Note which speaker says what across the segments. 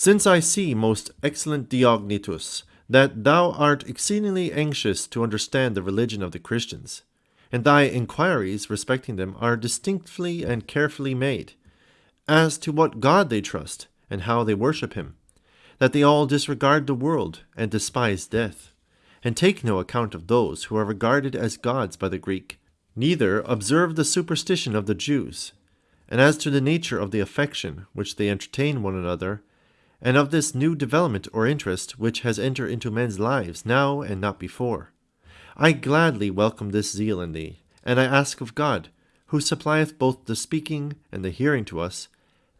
Speaker 1: Since I see, most excellent Diognetus, that thou art exceedingly anxious to understand the religion of the Christians, and thy inquiries respecting them are distinctly and carefully made, as to what God they trust, and how they worship him, that they all disregard the world and despise death, and take no account of those who are regarded as gods by the Greek, neither observe the superstition of the Jews, and as to the nature of the affection which they entertain one another, and of this new development or interest which has entered into men's lives now and not before. I gladly welcome this zeal in thee, and I ask of God, who supplieth both the speaking and the hearing to us,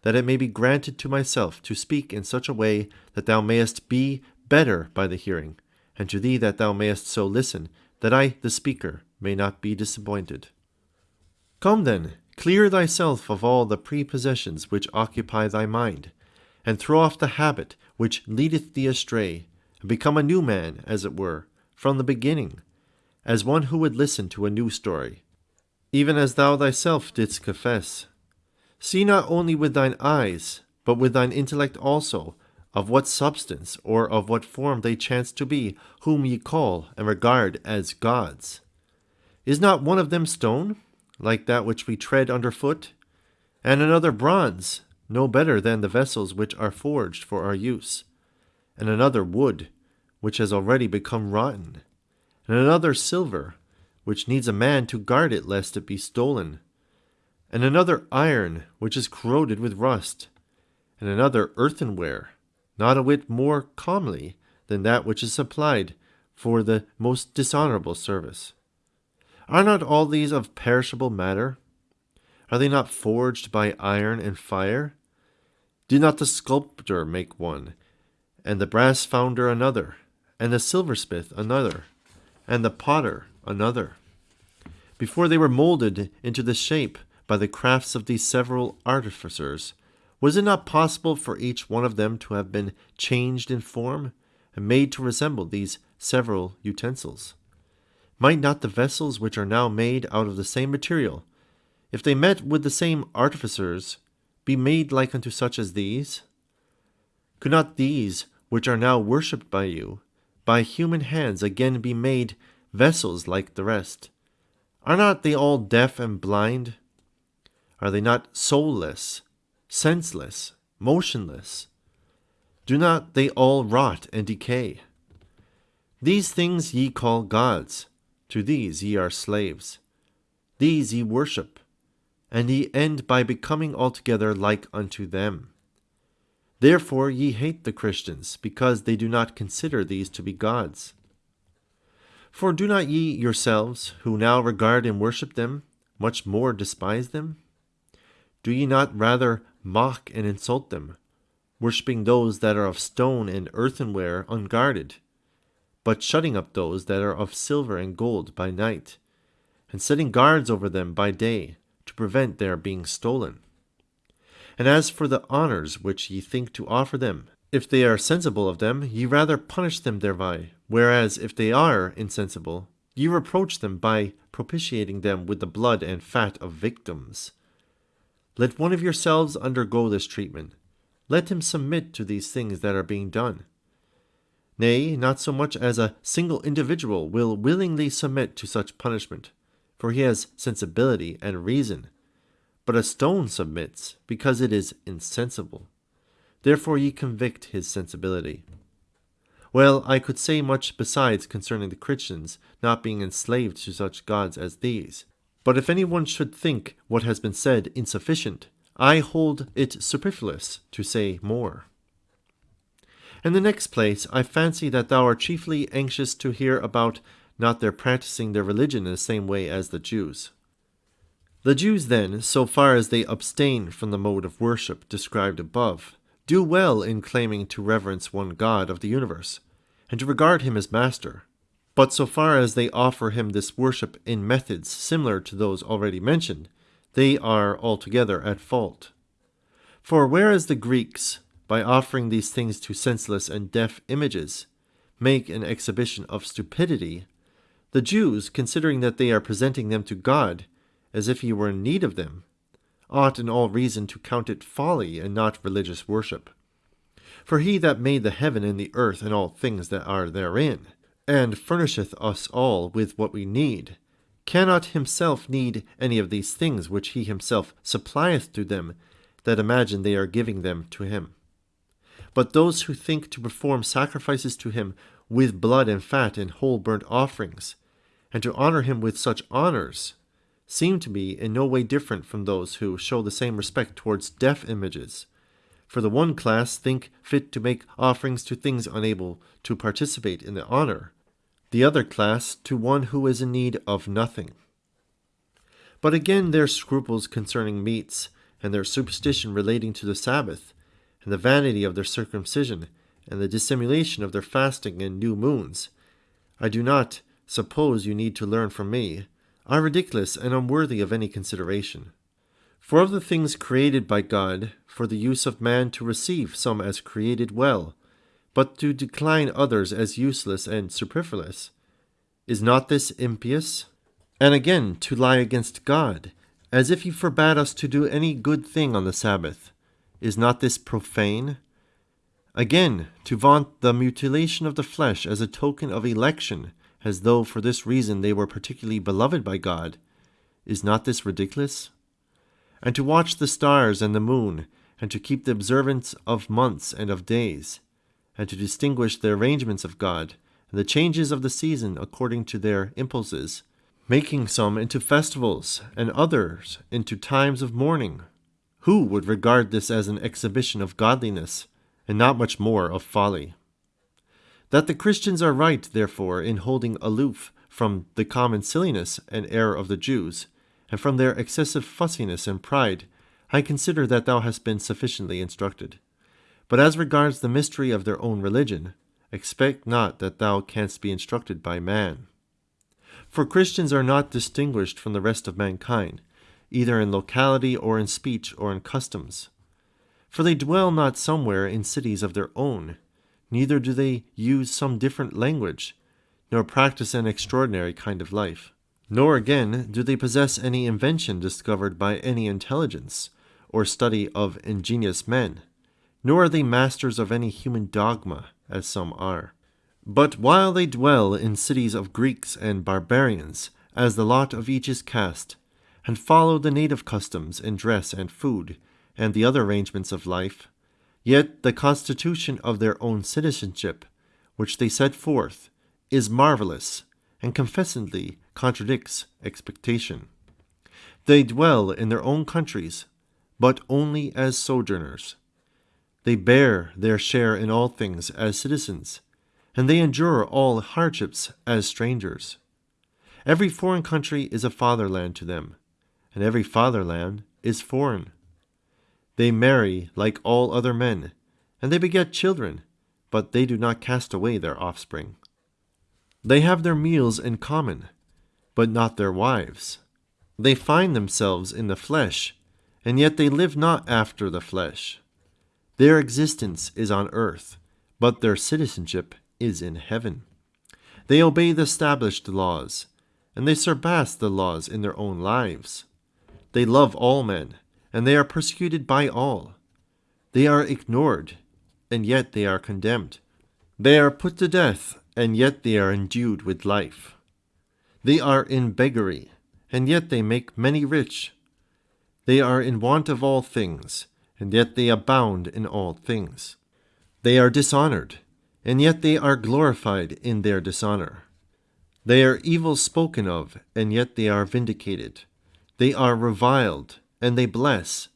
Speaker 1: that it may be granted to myself to speak in such a way that thou mayest be better by the hearing, and to thee that thou mayest so listen, that I, the speaker, may not be disappointed. Come then, clear thyself of all the prepossessions which occupy thy mind, and throw off the habit which leadeth thee astray, and become a new man, as it were, from the beginning, as one who would listen to a new story, even as thou thyself didst confess. See not only with thine eyes, but with thine intellect also, of what substance or of what form they chance to be, whom ye call and regard as gods. Is not one of them stone, like that which we tread under foot, and another bronze, no better than the vessels which are forged for our use, and another wood, which has already become rotten, and another silver, which needs a man to guard it lest it be stolen, and another iron, which is corroded with rust, and another earthenware, not a whit more comely than that which is supplied for the most dishonorable service. Are not all these of perishable matter? Are they not forged by iron and fire? Did not the sculptor make one, and the brass founder another, and the silversmith another, and the potter another? Before they were molded into the shape by the crafts of these several artificers, was it not possible for each one of them to have been changed in form, and made to resemble these several utensils? Might not the vessels which are now made out of the same material, if they met with the same artificers, be made like unto such as these? Could not these, which are now worshipped by you, by human hands again be made vessels like the rest? Are not they all deaf and blind? Are they not soulless, senseless, motionless? Do not they all rot and decay? These things ye call gods, to these ye are slaves. These ye worship, and ye end by becoming altogether like unto them. Therefore ye hate the Christians, because they do not consider these to be gods. For do not ye yourselves, who now regard and worship them, much more despise them? Do ye not rather mock and insult them, worshipping those that are of stone and earthenware unguarded, but shutting up those that are of silver and gold by night, and setting guards over them by day, prevent their being stolen. And as for the honours which ye think to offer them, if they are sensible of them, ye rather punish them thereby, whereas if they are insensible, ye reproach them by propitiating them with the blood and fat of victims. Let one of yourselves undergo this treatment. Let him submit to these things that are being done. Nay, not so much as a single individual will willingly submit to such punishment, for he has sensibility and reason. But a stone submits, because it is insensible. Therefore ye convict his sensibility. Well, I could say much besides concerning the Christians not being enslaved to such gods as these. But if any one should think what has been said insufficient, I hold it superfluous to say more. In the next place, I fancy that thou art chiefly anxious to hear about not their practicing their religion in the same way as the Jews. The Jews, then, so far as they abstain from the mode of worship described above, do well in claiming to reverence one God of the universe, and to regard him as master. But so far as they offer him this worship in methods similar to those already mentioned, they are altogether at fault. For whereas the Greeks, by offering these things to senseless and deaf images, make an exhibition of stupidity, the Jews, considering that they are presenting them to God as if he were in need of them, ought in all reason to count it folly and not religious worship. For he that made the heaven and the earth and all things that are therein, and furnisheth us all with what we need, cannot himself need any of these things which he himself supplieth to them that imagine they are giving them to him. But those who think to perform sacrifices to him with blood and fat and whole burnt offerings, and to honor him with such honors, seem to be in no way different from those who show the same respect towards deaf images. For the one class think fit to make offerings to things unable to participate in the honor, the other class to one who is in need of nothing. But again, their scruples concerning meats, and their superstition relating to the Sabbath, and the vanity of their circumcision, and the dissimulation of their fasting and new moons, I do not suppose you need to learn from me, are ridiculous and unworthy of any consideration. For of the things created by God, for the use of man to receive some as created well, but to decline others as useless and superfluous, is not this impious? And again, to lie against God, as if he forbade us to do any good thing on the Sabbath, is not this profane? Again, to vaunt the mutilation of the flesh as a token of election, as though for this reason they were particularly beloved by God, is not this ridiculous? And to watch the stars and the moon, and to keep the observance of months and of days, and to distinguish the arrangements of God, and the changes of the season according to their impulses, making some into festivals, and others into times of mourning. Who would regard this as an exhibition of godliness, and not much more of folly? That the Christians are right, therefore, in holding aloof from the common silliness and error of the Jews, and from their excessive fussiness and pride, I consider that thou hast been sufficiently instructed. But as regards the mystery of their own religion, expect not that thou canst be instructed by man. For Christians are not distinguished from the rest of mankind, either in locality or in speech or in customs. For they dwell not somewhere in cities of their own, neither do they use some different language, nor practice an extraordinary kind of life. Nor again do they possess any invention discovered by any intelligence, or study of ingenious men, nor are they masters of any human dogma, as some are. But while they dwell in cities of Greeks and barbarians, as the lot of each is cast, and follow the native customs in dress and food, and the other arrangements of life, Yet the constitution of their own citizenship, which they set forth, is marvelous and confessedly contradicts expectation. They dwell in their own countries, but only as sojourners. They bear their share in all things as citizens, and they endure all hardships as strangers. Every foreign country is a fatherland to them, and every fatherland is foreign. They marry like all other men, and they beget children, but they do not cast away their offspring. They have their meals in common, but not their wives. They find themselves in the flesh, and yet they live not after the flesh. Their existence is on earth, but their citizenship is in heaven. They obey the established laws, and they surpass the laws in their own lives. They love all men and they are persecuted by all. They are ignored, and yet they are condemned. They are put to death, and yet they are endued with life. They are in beggary, and yet they make many rich. They are in want of all things, and yet they abound in all things. They are dishonored, and yet they are glorified in their dishonor. They are evil spoken of, and yet they are vindicated. They are reviled, and they bless.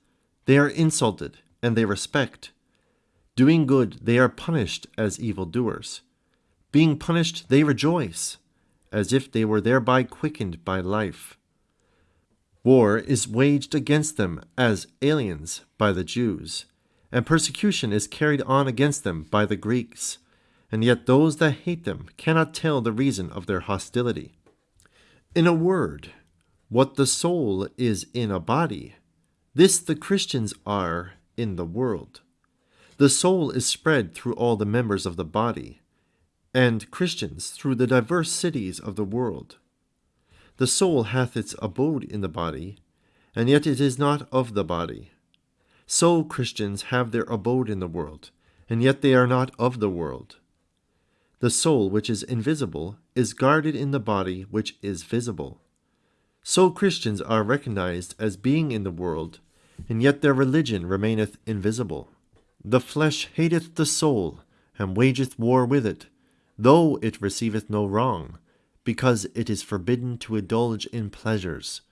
Speaker 1: They are insulted, and they respect. Doing good, they are punished as evildoers. Being punished, they rejoice, as if they were thereby quickened by life. War is waged against them as aliens by the Jews, and persecution is carried on against them by the Greeks, and yet those that hate them cannot tell the reason of their hostility. In a word, what the soul is in a body, this the Christians are in the world. The soul is spread through all the members of the body, and Christians through the diverse cities of the world. The soul hath its abode in the body, and yet it is not of the body. So Christians have their abode in the world, and yet they are not of the world. The soul, which is invisible, is guarded in the body which is visible. So Christians are recognized as being in the world, and yet their religion remaineth invisible. The flesh hateth the soul, and wageth war with it, though it receiveth no wrong, because it is forbidden to indulge in pleasures.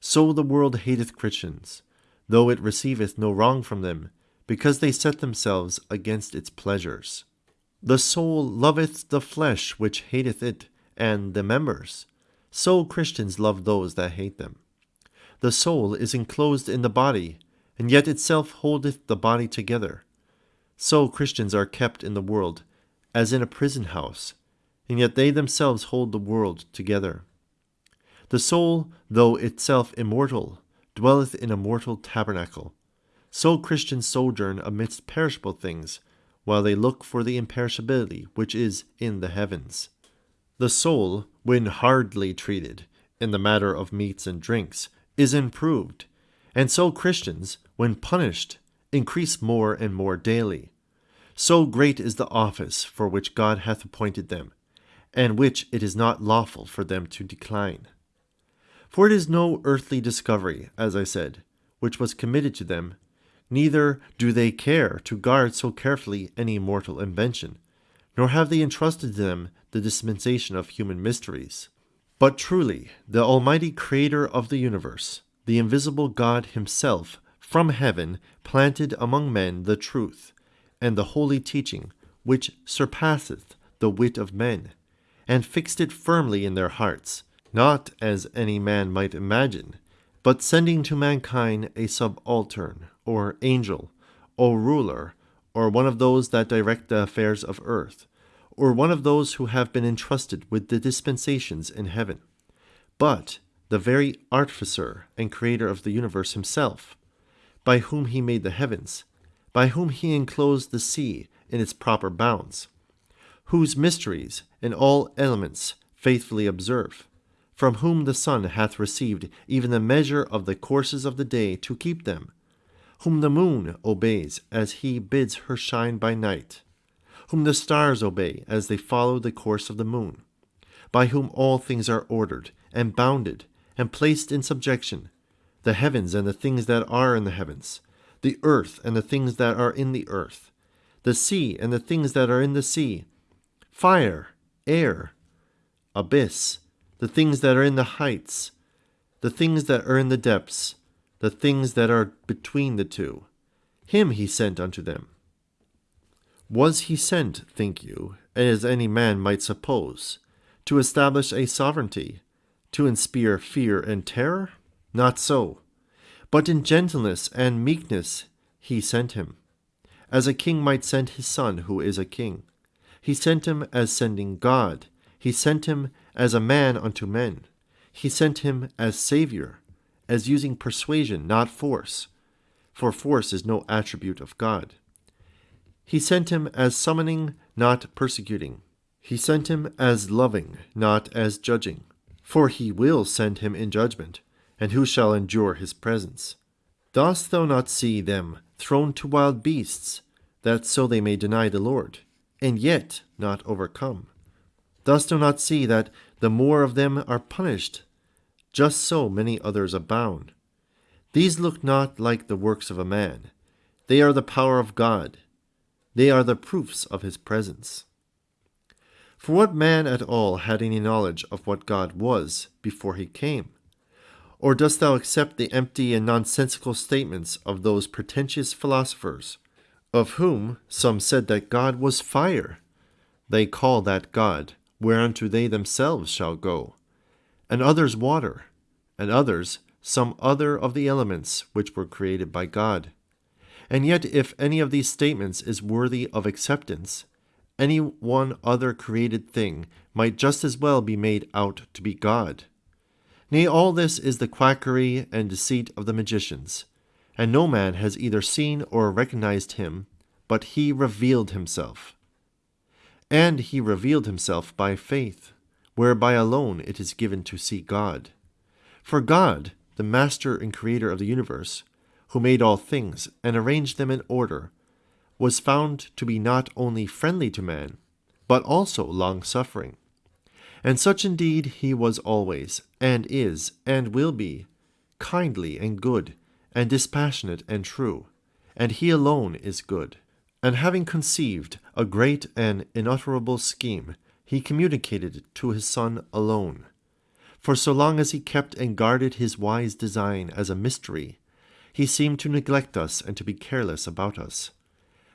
Speaker 1: So the world hateth Christians, though it receiveth no wrong from them, because they set themselves against its pleasures. The soul loveth the flesh which hateth it, and the members. So Christians love those that hate them. The soul is enclosed in the body, and yet itself holdeth the body together. So Christians are kept in the world, as in a prison house, and yet they themselves hold the world together. The soul, though itself immortal, dwelleth in a mortal tabernacle. So Christians sojourn amidst perishable things, while they look for the imperishability which is in the heavens. The soul, when hardly treated, in the matter of meats and drinks, is improved, and so Christians, when punished, increase more and more daily. So great is the office for which God hath appointed them, and which it is not lawful for them to decline. For it is no earthly discovery, as I said, which was committed to them, neither do they care to guard so carefully any mortal invention, nor have they entrusted to them the dispensation of human mysteries. But truly, the Almighty Creator of the universe, the invisible God Himself, from heaven planted among men the truth, and the holy teaching, which surpasseth the wit of men, and fixed it firmly in their hearts, not as any man might imagine, but sending to mankind a subaltern, or angel, or ruler, or one of those that direct the affairs of earth, or one of those who have been entrusted with the dispensations in heaven, but the very artificer and creator of the universe himself, by whom he made the heavens, by whom he enclosed the sea in its proper bounds, whose mysteries and all elements faithfully observe, from whom the sun hath received even the measure of the courses of the day to keep them, whom the moon obeys as he bids her shine by night, whom the stars obey as they follow the course of the moon, by whom all things are ordered and bounded and placed in subjection, the heavens and the things that are in the heavens, the earth and the things that are in the earth, the sea and the things that are in the sea, fire, air, abyss, the things that are in the heights, the things that are in the depths, the things that are between the two. Him he sent unto them. Was he sent, think you, as any man might suppose, to establish a sovereignty, to inspire fear and terror? Not so. But in gentleness and meekness he sent him, as a king might send his son who is a king. He sent him as sending God. He sent him as a man unto men. He sent him as Saviour, as using persuasion, not force, for force is no attribute of God. He sent him as summoning, not persecuting. He sent him as loving, not as judging. For he will send him in judgment, and who shall endure his presence? Dost thou not see them thrown to wild beasts, that so they may deny the Lord, and yet not overcome? Dost thou not see that the more of them are punished, just so many others abound? These look not like the works of a man, they are the power of God. They are the proofs of his presence. For what man at all had any knowledge of what God was before he came? Or dost thou accept the empty and nonsensical statements of those pretentious philosophers, of whom some said that God was fire? They call that God, whereunto they themselves shall go, and others water, and others some other of the elements which were created by God. And yet, if any of these statements is worthy of acceptance, any one other created thing might just as well be made out to be God. Nay, all this is the quackery and deceit of the magicians, and no man has either seen or recognized him, but he revealed himself. And he revealed himself by faith, whereby alone it is given to see God. For God, the master and creator of the universe, who made all things and arranged them in order, was found to be not only friendly to man, but also long suffering. And such indeed he was always, and is, and will be, kindly and good, and dispassionate and true, and he alone is good. And having conceived a great and unutterable scheme, he communicated it to his Son alone. For so long as he kept and guarded his wise design as a mystery, he seemed to neglect us and to be careless about us.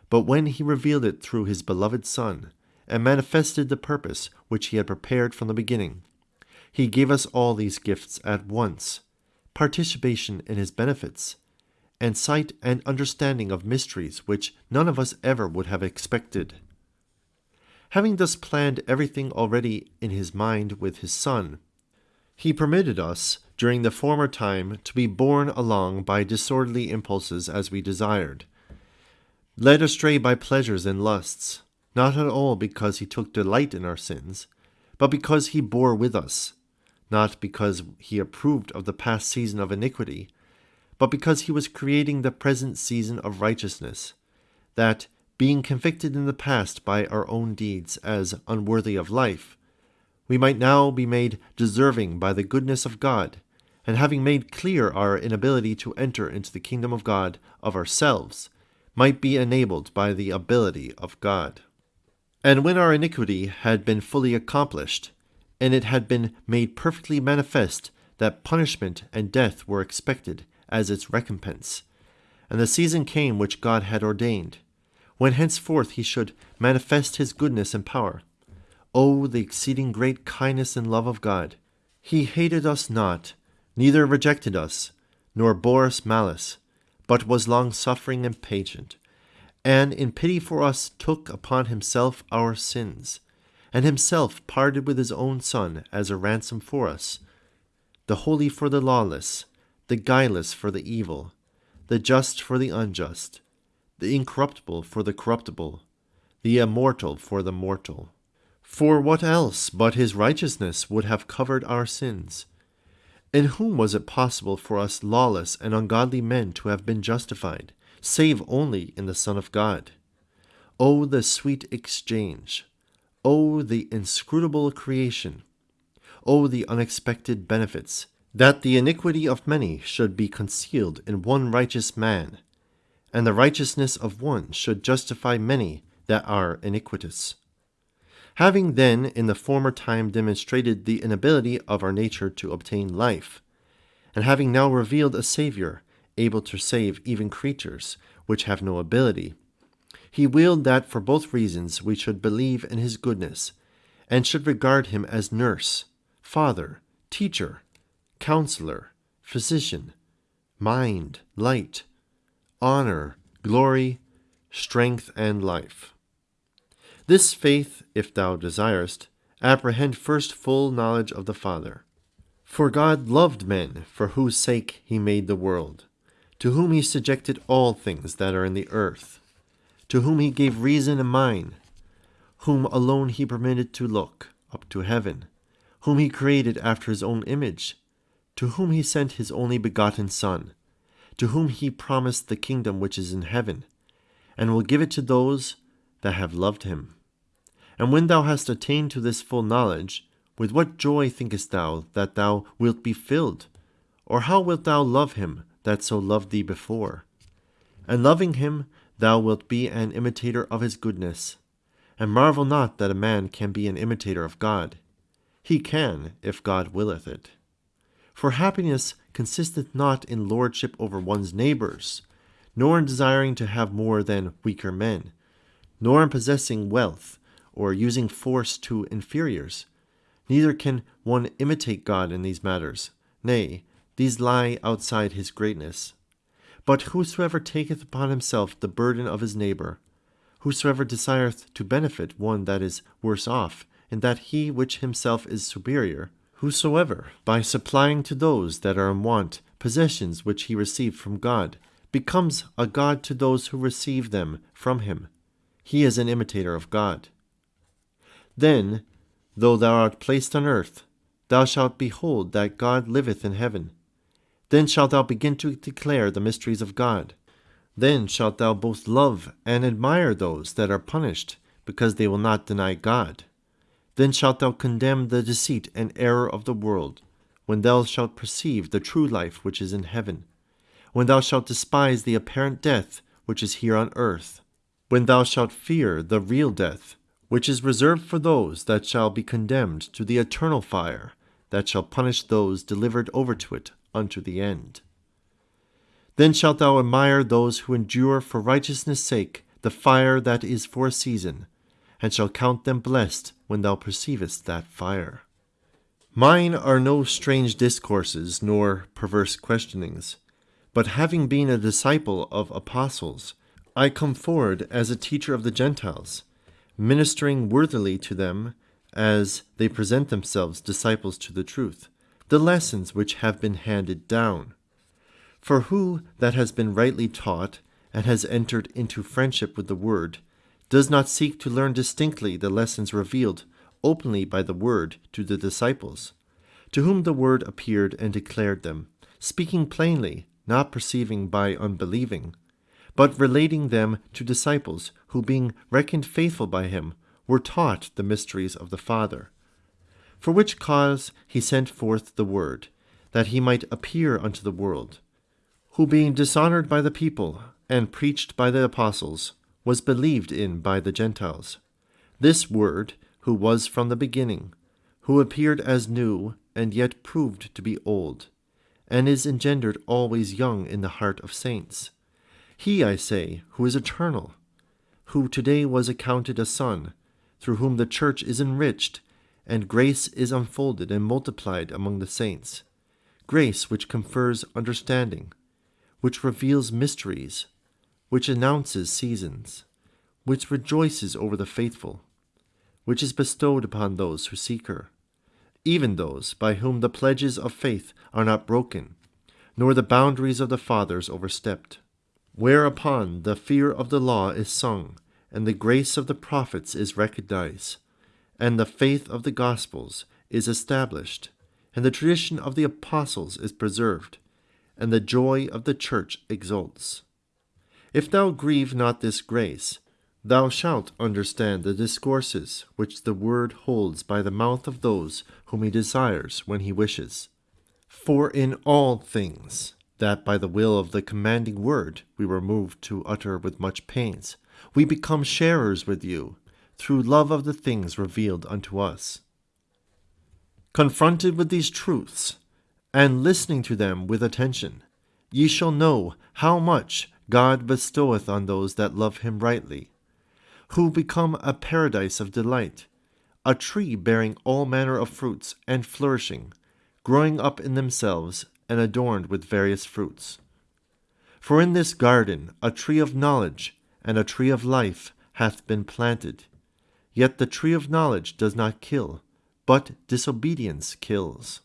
Speaker 1: But when he revealed it through his beloved Son, and manifested the purpose which he had prepared from the beginning, he gave us all these gifts at once participation in his benefits, and sight and understanding of mysteries which none of us ever would have expected. Having thus planned everything already in his mind with his Son, he permitted us, during the former time, to be borne along by disorderly impulses as we desired, led astray by pleasures and lusts, not at all because he took delight in our sins, but because he bore with us, not because he approved of the past season of iniquity, but because he was creating the present season of righteousness, that, being convicted in the past by our own deeds as unworthy of life, we might now be made deserving by the goodness of God, and having made clear our inability to enter into the kingdom of God of ourselves, might be enabled by the ability of God. And when our iniquity had been fully accomplished, and it had been made perfectly manifest that punishment and death were expected as its recompense, and the season came which God had ordained, when henceforth he should manifest his goodness and power. O the exceeding great kindness and love of God! He hated us not, neither rejected us, nor bore us malice, but was long suffering and patient, and in pity for us took upon himself our sins, and himself parted with his own Son as a ransom for us, the holy for the lawless, the guileless for the evil, the just for the unjust, the incorruptible for the corruptible, the immortal for the mortal. For what else but his righteousness would have covered our sins? In whom was it possible for us lawless and ungodly men to have been justified, save only in the Son of God? O the sweet exchange! O the inscrutable creation! O the unexpected benefits! That the iniquity of many should be concealed in one righteous man, and the righteousness of one should justify many that are iniquitous. Having then in the former time demonstrated the inability of our nature to obtain life, and having now revealed a Saviour able to save even creatures which have no ability, he willed that for both reasons we should believe in his goodness, and should regard him as nurse, father, teacher, counselor, physician, mind, light, honor, glory, strength, and life. This faith, if thou desirest, apprehend first full knowledge of the Father. For God loved men, for whose sake he made the world, to whom he subjected all things that are in the earth, to whom he gave reason and mind, whom alone he permitted to look up to heaven, whom he created after his own image, to whom he sent his only begotten Son, to whom he promised the kingdom which is in heaven, and will give it to those that have loved him. And when thou hast attained to this full knowledge, with what joy thinkest thou that thou wilt be filled? Or how wilt thou love him that so loved thee before? And loving him, thou wilt be an imitator of his goodness. And marvel not that a man can be an imitator of God. He can, if God willeth it. For happiness consisteth not in lordship over one's neighbors, nor in desiring to have more than weaker men, nor in possessing wealth, or using force to inferiors. Neither can one imitate God in these matters. Nay, these lie outside his greatness. But whosoever taketh upon himself the burden of his neighbour, whosoever desireth to benefit one that is worse off, in that he which himself is superior, whosoever, by supplying to those that are in want possessions which he received from God, becomes a God to those who receive them from him, he is an imitator of God. Then, though thou art placed on earth, thou shalt behold that God liveth in heaven. Then shalt thou begin to declare the mysteries of God. Then shalt thou both love and admire those that are punished, because they will not deny God. Then shalt thou condemn the deceit and error of the world, when thou shalt perceive the true life which is in heaven, when thou shalt despise the apparent death which is here on earth, when thou shalt fear the real death, which is reserved for those that shall be condemned to the eternal fire, that shall punish those delivered over to it unto the end. Then shalt thou admire those who endure for righteousness' sake the fire that is for a season, and shall count them blessed when thou perceivest that fire. Mine are no strange discourses nor perverse questionings, but having been a disciple of apostles, I come forward as a teacher of the Gentiles, ministering worthily to them as they present themselves disciples to the truth, the lessons which have been handed down. For who that has been rightly taught and has entered into friendship with the Word does not seek to learn distinctly the lessons revealed openly by the Word to the disciples, to whom the Word appeared and declared them, speaking plainly, not perceiving by unbelieving, but relating them to disciples who, being reckoned faithful by him, were taught the mysteries of the Father. For which cause he sent forth the Word, that he might appear unto the world, who, being dishonored by the people and preached by the apostles, was believed in by the Gentiles. This Word, who was from the beginning, who appeared as new and yet proved to be old, and is engendered always young in the heart of saints. He, I say, who is eternal, who today was accounted a son, through whom the church is enriched, and grace is unfolded and multiplied among the saints, grace which confers understanding, which reveals mysteries, which announces seasons, which rejoices over the faithful, which is bestowed upon those who seek her, even those by whom the pledges of faith are not broken, nor the boundaries of the fathers overstepped whereupon the fear of the law is sung, and the grace of the prophets is recognized, and the faith of the Gospels is established, and the tradition of the apostles is preserved, and the joy of the church exults. If thou grieve not this grace, thou shalt understand the discourses which the word holds by the mouth of those whom he desires when he wishes. For in all things, that by the will of the commanding word we were moved to utter with much pains, we become sharers with you through love of the things revealed unto us. Confronted with these truths, and listening to them with attention, ye shall know how much God bestoweth on those that love him rightly, who become a paradise of delight, a tree bearing all manner of fruits and flourishing, growing up in themselves and adorned with various fruits. For in this garden a tree of knowledge and a tree of life hath been planted. Yet the tree of knowledge does not kill, but disobedience kills.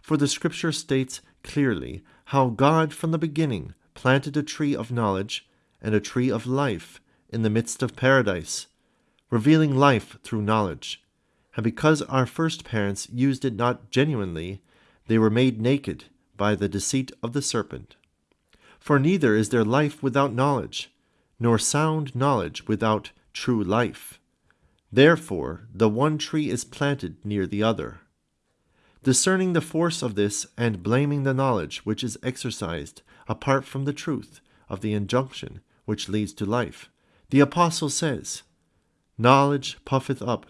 Speaker 1: For the Scripture states clearly how God from the beginning planted a tree of knowledge and a tree of life in the midst of paradise, revealing life through knowledge. And because our first parents used it not genuinely, they were made naked by the deceit of the serpent. For neither is there life without knowledge, nor sound knowledge without true life. Therefore the one tree is planted near the other. Discerning the force of this and blaming the knowledge which is exercised apart from the truth of the injunction which leads to life, the Apostle says, Knowledge puffeth up,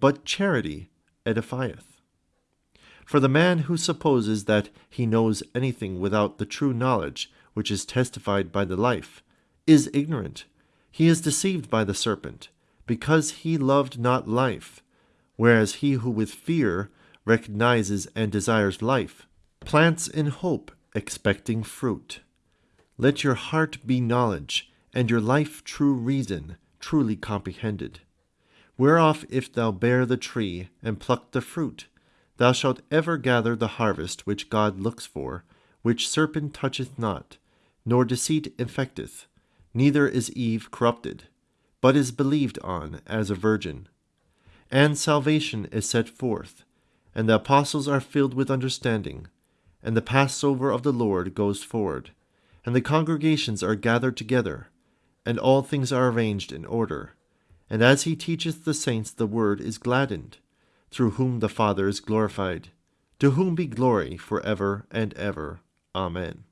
Speaker 1: but charity edifieth. For the man who supposes that he knows anything without the true knowledge which is testified by the life is ignorant. He is deceived by the serpent, because he loved not life, whereas he who with fear recognizes and desires life plants in hope, expecting fruit. Let your heart be knowledge, and your life true reason, truly comprehended. Whereof if thou bear the tree, and pluck the fruit, Thou shalt ever gather the harvest which God looks for, which serpent toucheth not, nor deceit infecteth, neither is Eve corrupted, but is believed on as a virgin. And salvation is set forth, and the apostles are filled with understanding, and the Passover of the Lord goes forward, and the congregations are gathered together, and all things are arranged in order. And as he teacheth the saints, the word is gladdened, through whom the Father is glorified, to whom be glory for ever and ever. Amen.